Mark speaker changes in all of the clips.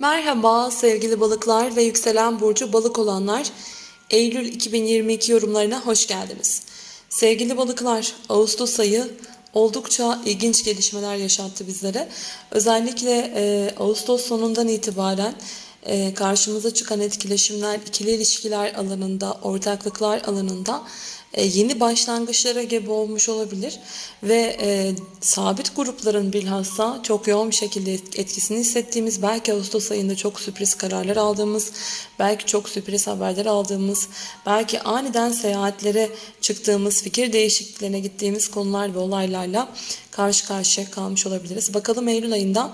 Speaker 1: Merhaba sevgili balıklar ve yükselen burcu balık olanlar. Eylül 2022 yorumlarına hoş geldiniz. Sevgili balıklar, Ağustos ayı oldukça ilginç gelişmeler yaşattı bizlere. Özellikle e, Ağustos sonundan itibaren e, karşımıza çıkan etkileşimler, ikili ilişkiler alanında, ortaklıklar alanında yeni başlangıçlara gebe olmuş olabilir ve e, sabit grupların bilhassa çok yoğun bir şekilde etkisini hissettiğimiz, belki Ağustos ayında çok sürpriz kararlar aldığımız, belki çok sürpriz haberler aldığımız, belki aniden seyahatlere çıktığımız, fikir değişikliklerine gittiğimiz konular ve olaylarla karşı karşıya kalmış olabiliriz. Bakalım Eylül ayında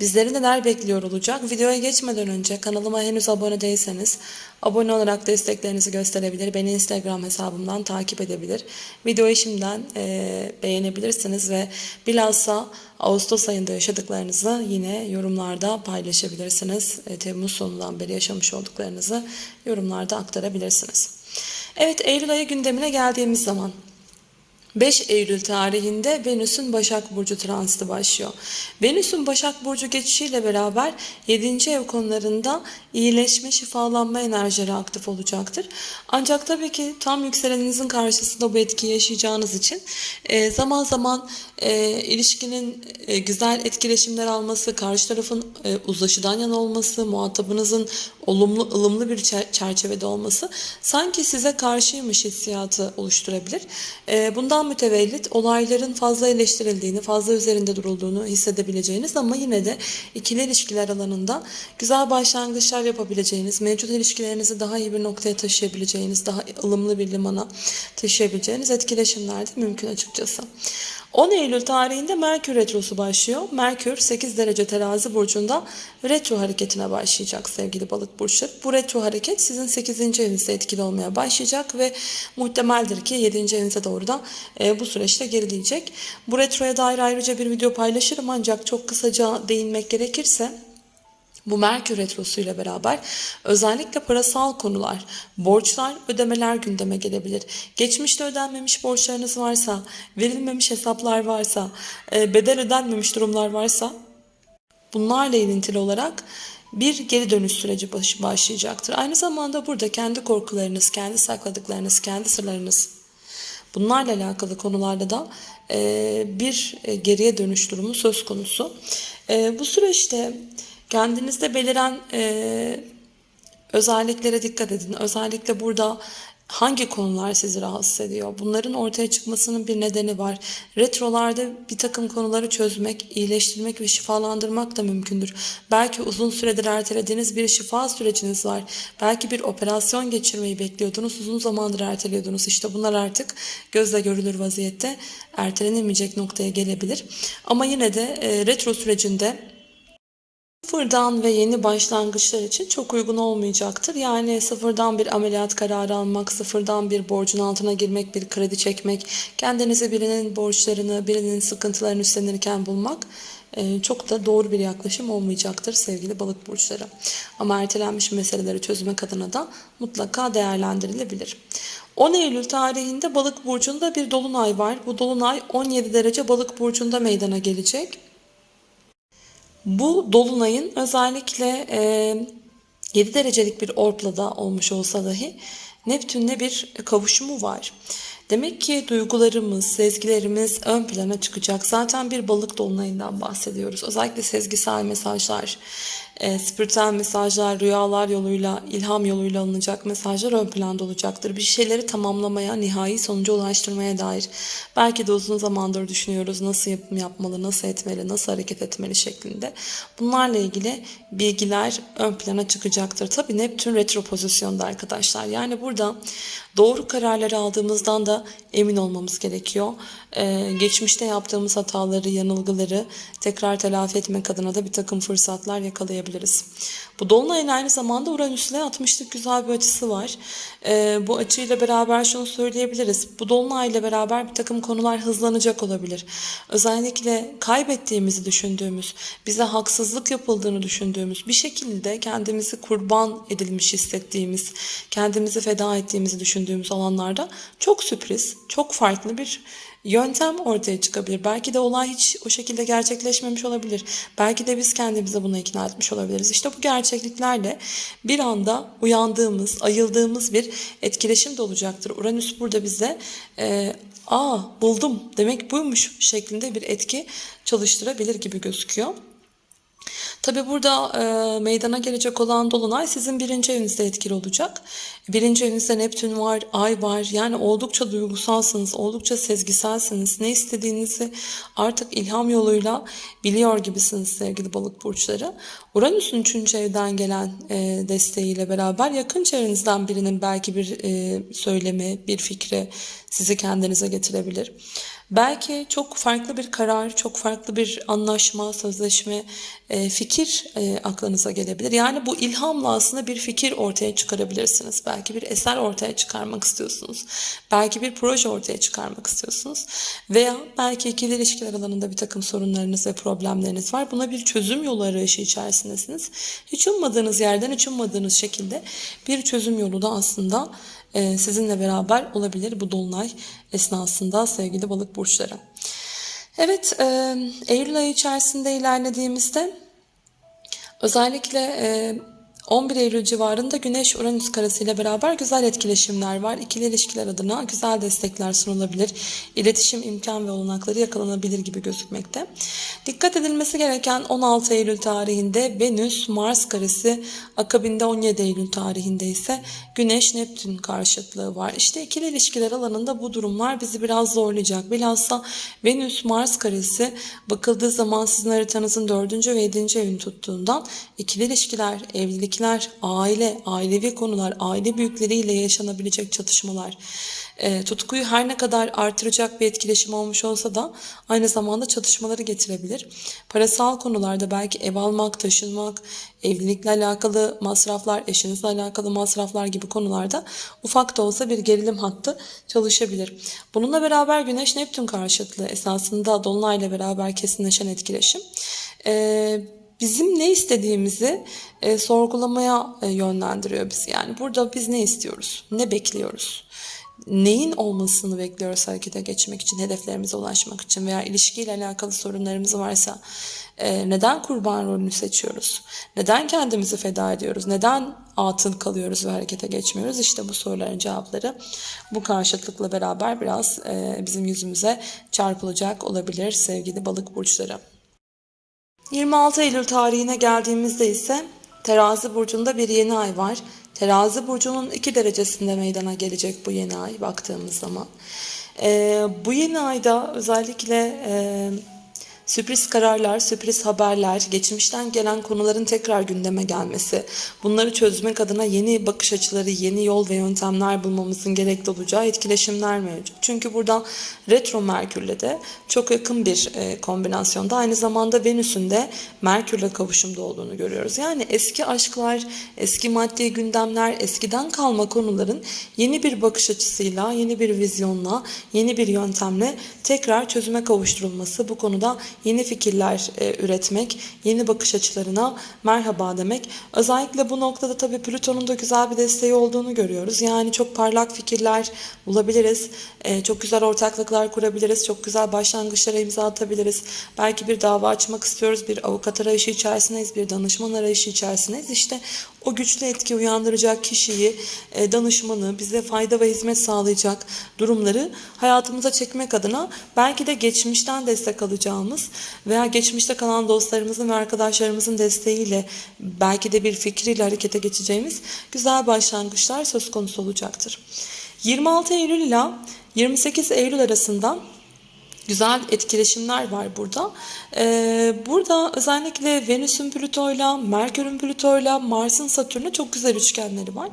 Speaker 1: Bizleri neler bekliyor olacak? Videoya geçmeden önce kanalıma henüz abone değilseniz abone olarak desteklerinizi gösterebilir. Beni Instagram hesabımdan takip edebilir. Videoyu şimdiden e, beğenebilirsiniz ve bilhassa Ağustos ayında yaşadıklarınızı yine yorumlarda paylaşabilirsiniz. E, Temmuz sonundan beri yaşamış olduklarınızı yorumlarda aktarabilirsiniz. Evet Eylül ayı gündemine geldiğimiz zaman 5 Eylül tarihinde Venüs'ün Başak Burcu transiti başlıyor. Venüs'ün Başak Burcu geçişiyle beraber 7. ev konularında iyileşme, şifalanma enerjileri aktif olacaktır. Ancak tabii ki tam yükseleninizin karşısında bu etkiyi yaşayacağınız için e, zaman zaman e, ilişkinin e, güzel etkileşimler alması, karşı tarafın uzlaşıdan yana olması, muhatabınızın olumlu, ılımlı bir çerçevede olması sanki size karşıymış hissiyatı oluşturabilir. Bundan mütevellit olayların fazla eleştirildiğini, fazla üzerinde durulduğunu hissedebileceğiniz ama yine de ikili ilişkiler alanında güzel başlangıçlar yapabileceğiniz, mevcut ilişkilerinizi daha iyi bir noktaya taşıyabileceğiniz, daha ılımlı bir limana taşıyabileceğiniz etkileşimler de mümkün açıkçası. 10 Eylül tarihinde Merkür Retrosu başlıyor. Merkür 8 derece terazi burcunda retro hareketine başlayacak sevgili balık burçları. Bu retro hareket sizin 8. evinizde etkili olmaya başlayacak ve muhtemeldir ki 7. evinize doğru da bu süreçte gerileyecek. Bu retroya dair ayrıca bir video paylaşırım ancak çok kısaca değinmek gerekirse bu Merkür Retrosu ile beraber özellikle parasal konular, borçlar, ödemeler gündeme gelebilir. Geçmişte ödenmemiş borçlarınız varsa, verilmemiş hesaplar varsa, e, bedel ödenmemiş durumlar varsa bunlarla ilintili olarak bir geri dönüş süreci başlayacaktır. Aynı zamanda burada kendi korkularınız, kendi sakladıklarınız, kendi sırlarınız bunlarla alakalı konularda da e, bir e, geriye dönüş durumu söz konusu. Bu süreçte Kendinizde beliren e, özelliklere dikkat edin. Özellikle burada hangi konular sizi rahatsız ediyor? Bunların ortaya çıkmasının bir nedeni var. Retrolarda bir takım konuları çözmek, iyileştirmek ve şifalandırmak da mümkündür. Belki uzun süredir ertelediğiniz bir şifa süreciniz var. Belki bir operasyon geçirmeyi bekliyordunuz. Uzun zamandır erteliyordunuz. İşte bunlar artık gözle görülür vaziyette ertelenemeyecek noktaya gelebilir. Ama yine de e, retro sürecinde Sıfırdan ve yeni başlangıçlar için çok uygun olmayacaktır. Yani sıfırdan bir ameliyat kararı almak, sıfırdan bir borcun altına girmek, bir kredi çekmek, kendinizi birinin borçlarını, birinin sıkıntılarını üstlenirken bulmak e, çok da doğru bir yaklaşım olmayacaktır sevgili balık burçları. Ama ertelenmiş meseleleri çözmek adına da mutlaka değerlendirilebilir. 10 Eylül tarihinde balık burcunda bir dolunay var. Bu dolunay 17 derece balık burcunda meydana gelecek. Bu dolunayın özellikle e, 7 derecelik bir orplada olmuş olsa dahi Neptün'le bir kavuşumu var. Demek ki duygularımız, sezgilerimiz ön plana çıkacak. Zaten bir balık dolunayından bahsediyoruz. Özellikle sezgisel mesajlar, e, spiritüel mesajlar, rüyalar yoluyla, ilham yoluyla alınacak mesajlar ön planda olacaktır. Bir şeyleri tamamlamaya, nihai sonuca ulaştırmaya dair. Belki de uzun zamandır düşünüyoruz nasıl yapım yapmalı, nasıl etmeli, nasıl hareket etmeli şeklinde. Bunlarla ilgili bilgiler ön plana çıkacaktır. Tabi Neptün retro pozisyonda arkadaşlar. Yani burada doğru kararları aldığımızdan da emin olmamız gerekiyor. Ee, geçmişte yaptığımız hataları, yanılgıları tekrar telafi etmek adına da bir takım fırsatlar yakalayabiliriz. Bu Dolunay'ın aynı zamanda Uranüs'le 60'lık güzel bir açısı var. Ee, bu açıyla beraber şunu söyleyebiliriz. Bu Dolunay'la beraber bir takım konular hızlanacak olabilir. Özellikle kaybettiğimizi düşündüğümüz, bize haksızlık yapıldığını düşündüğümüz, bir şekilde kendimizi kurban edilmiş hissettiğimiz, kendimizi feda ettiğimizi düşündüğümüz alanlarda çok sürpriz, çok farklı bir yöntem ortaya çıkabilir. Belki de olay hiç o şekilde gerçekleşmemiş olabilir. Belki de biz kendimizi buna ikna etmiş olabiliriz. İşte bu gerçekliklerle bir anda uyandığımız, ayıldığımız bir etkileşim de olacaktır. Uranüs burada bize e, aa buldum demek buymuş şeklinde bir etki çalıştırabilir gibi gözüküyor. Tabi burada e, meydana gelecek olan dolunay sizin birinci evinizde etkili olacak. Birinci evinizde Neptün var, Ay var. Yani oldukça duygusalsınız, oldukça sezgiselsiniz. Ne istediğinizi artık ilham yoluyla biliyor gibisiniz sevgili balık burçları. Uranüs'ün üçüncü evden gelen e, desteğiyle beraber yakın çevrenizden birinin belki bir e, söylemi, bir fikri sizi kendinize getirebilir. Belki çok farklı bir karar, çok farklı bir anlaşma, sözleşme, e, fikir e, aklınıza gelebilir. Yani bu ilhamla aslında bir fikir ortaya çıkarabilirsiniz. Belki bir eser ortaya çıkarmak istiyorsunuz. Belki bir proje ortaya çıkarmak istiyorsunuz. Veya belki ikili ilişkiler alanında bir takım sorunlarınız ve problemleriniz var. Buna bir çözüm yolu arayışı içerisindesiniz. Hiç ummadığınız yerden, hiç ummadığınız şekilde bir çözüm yolu da aslında sizinle beraber olabilir bu dolunay esnasında sevgili balık burçları. Evet, e, Eylül ayı içerisinde ilerlediğimizde özellikle e, 11 Eylül civarında Güneş Uranüs karesi ile beraber güzel etkileşimler var. İkili ilişkiler adına güzel destekler sunulabilir. İletişim imkan ve olanakları yakalanabilir gibi gözükmekte. Dikkat edilmesi gereken 16 Eylül tarihinde Venüs Mars karesi, akabinde 17 Eylül tarihinde ise Güneş Neptün karşıtlığı var. İşte ikili ilişkiler alanında bu durumlar bizi biraz zorlayacak. Bilhassa Venüs Mars karesi bakıldığı zaman sizin haritanızın 4. ve 7. evini tuttuğundan ikili ilişkiler, evlilik ilişkiler, aile, ailevi konular, aile büyükleriyle yaşanabilecek çatışmalar, e, tutkuyu her ne kadar artıracak bir etkileşim olmuş olsa da aynı zamanda çatışmaları getirebilir. Parasal konularda belki ev almak, taşınmak, evlilikle alakalı masraflar, eşinizle alakalı masraflar gibi konularda ufak da olsa bir gerilim hattı çalışabilir. Bununla beraber Güneş Neptün karşıtlığı esasında Dolunay'la beraber kesinleşen etkileşim. Ee, bizim ne istediğimizi e, sorgulamaya e, yönlendiriyor bizi. Yani burada biz ne istiyoruz? Ne bekliyoruz? Neyin olmasını bekliyoruz harekete geçmek için, hedeflerimize ulaşmak için veya ilişkiyle alakalı sorunlarımız varsa e, neden kurban rolünü seçiyoruz? Neden kendimizi feda ediyoruz? Neden atıl kalıyoruz ve harekete geçmiyoruz? İşte bu soruların cevapları bu karşıtlıkla beraber biraz e, bizim yüzümüze çarpılacak olabilir sevgili balık burçları. 26 Eylül tarihine geldiğimizde ise Terazi burcunda bir yeni ay var. Terazi burcunun 2 derecesinde meydana gelecek bu yeni ay baktığımız zaman. Ee, bu yeni ayda özellikle e, Sürpriz kararlar, sürpriz haberler, geçmişten gelen konuların tekrar gündeme gelmesi, bunları çözmek adına yeni bakış açıları, yeni yol ve yöntemler bulmamızın gerekli olacağı etkileşimler mevcut. Çünkü burada retro Merkür'le de çok yakın bir e, kombinasyonda aynı zamanda Venüs'ün de Merkür'le kavuşumda olduğunu görüyoruz. Yani eski aşklar, eski maddi gündemler, eskiden kalma konuların yeni bir bakış açısıyla, yeni bir vizyonla, yeni bir yöntemle tekrar çözüme kavuşturulması bu konuda yeni fikirler e, üretmek, yeni bakış açılarına merhaba demek. Özellikle bu noktada tabii Plüton'un da güzel bir desteği olduğunu görüyoruz. Yani çok parlak fikirler bulabiliriz. E, çok güzel ortaklıklar kurabiliriz. Çok güzel başlangıçlara imza atabiliriz. Belki bir dava açmak istiyoruz. Bir avukat arayışı içerisindeyiz. Bir danışman arayışı içerisindeyiz. İşte o güçlü etki uyandıracak kişiyi, e, danışmanı, bize fayda ve hizmet sağlayacak durumları hayatımıza çekmek adına belki de geçmişten destek alacağımız veya geçmişte kalan dostlarımızın ve arkadaşlarımızın desteğiyle belki de bir fikriyle harekete geçeceğimiz güzel başlangıçlar söz konusu olacaktır. 26 Eylül ile 28 Eylül arasında güzel etkileşimler var burada. Ee, burada özellikle Venüs'ün Plüto'yla, Merkür'ün Plüto'yla, Mars'ın Satürn'le çok güzel üçgenleri var.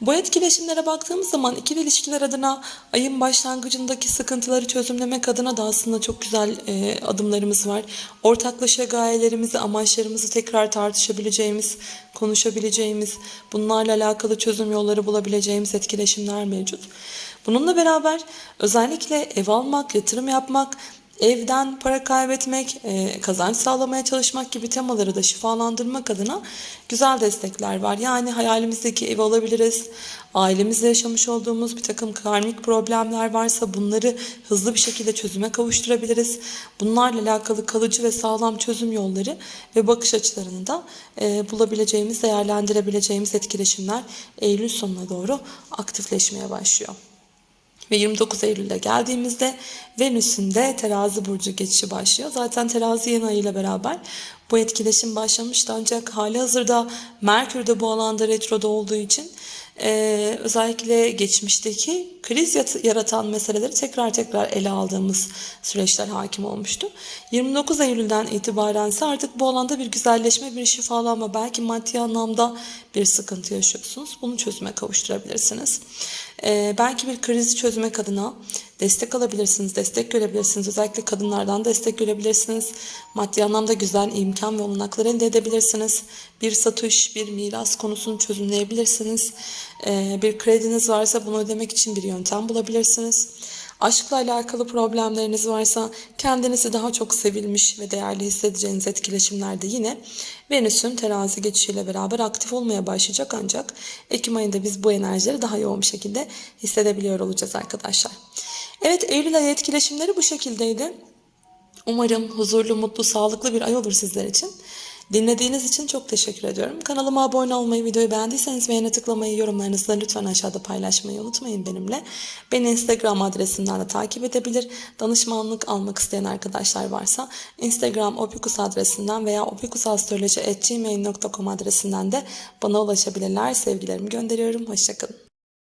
Speaker 1: Bu etkileşimlere baktığımız zaman ikili ilişkiler adına ayın başlangıcındaki sıkıntıları çözümlemek adına da aslında çok güzel e, adımlarımız var. Ortaklaşa gayelerimizi, amaçlarımızı tekrar tartışabileceğimiz, konuşabileceğimiz, bunlarla alakalı çözüm yolları bulabileceğimiz etkileşimler mevcut. Bununla beraber özellikle ev almak, yatırım yapmak, evden para kaybetmek, e, kazanç sağlamaya çalışmak gibi temaları da şifalandırmak adına güzel destekler var. Yani hayalimizdeki evi alabiliriz. Ailemizle yaşamış olduğumuz bir takım karmik problemler varsa bunları hızlı bir şekilde çözüme kavuşturabiliriz. Bunlarla alakalı kalıcı ve sağlam çözüm yolları ve bakış açılarını da e, bulabileceğimiz, değerlendirebileceğimiz etkileşimler Eylül sonuna doğru aktifleşmeye başlıyor. Ve 29 Eylül'de geldiğimizde Venüs'ün de terazi burcu geçişi başlıyor. Zaten terazi yeni ayıyla beraber bu etkileşim başlamıştı ancak hali hazırda Merkür de bu alanda retroda olduğu için e, özellikle geçmişteki kriz yaratan meseleleri tekrar tekrar ele aldığımız süreçler hakim olmuştu. 29 Eylül'den itibaren ise artık bu alanda bir güzelleşme, bir şifalanma, belki maddi anlamda bir sıkıntı yaşıyorsunuz. Bunu çözüme kavuşturabilirsiniz. E, belki bir krizi çözmek adına destek alabilirsiniz, destek görebilirsiniz. Özellikle kadınlardan destek görebilirsiniz. Maddi anlamda güzel imkan ve olanaklar elde edebilirsiniz. Bir satış, bir miras konusunu çözümleyebilirsiniz. Ee, bir krediniz varsa bunu ödemek için bir yöntem bulabilirsiniz. Aşkla alakalı problemleriniz varsa kendinizi daha çok sevilmiş ve değerli hissedeceğiniz etkileşimlerde yine Venüs'ün terazi geçişiyle beraber aktif olmaya başlayacak ancak Ekim ayında biz bu enerjileri daha yoğun bir şekilde hissedebiliyor olacağız arkadaşlar. Evet Eylül ayı etkileşimleri bu şekildeydi. Umarım huzurlu, mutlu, sağlıklı bir ay olur sizler için. Dinlediğiniz için çok teşekkür ediyorum. Kanalıma abone olmayı, videoyu beğendiyseniz beğene tıklamayı, yorumlarınızı lütfen aşağıda paylaşmayı unutmayın benimle. Beni Instagram adresimden de takip edebilir. Danışmanlık almak isteyen arkadaşlar varsa Instagram opikus adresinden veya opikusastroloji.gmail.com adresinden de bana ulaşabilirler. Sevgilerimi gönderiyorum. Hoşçakalın.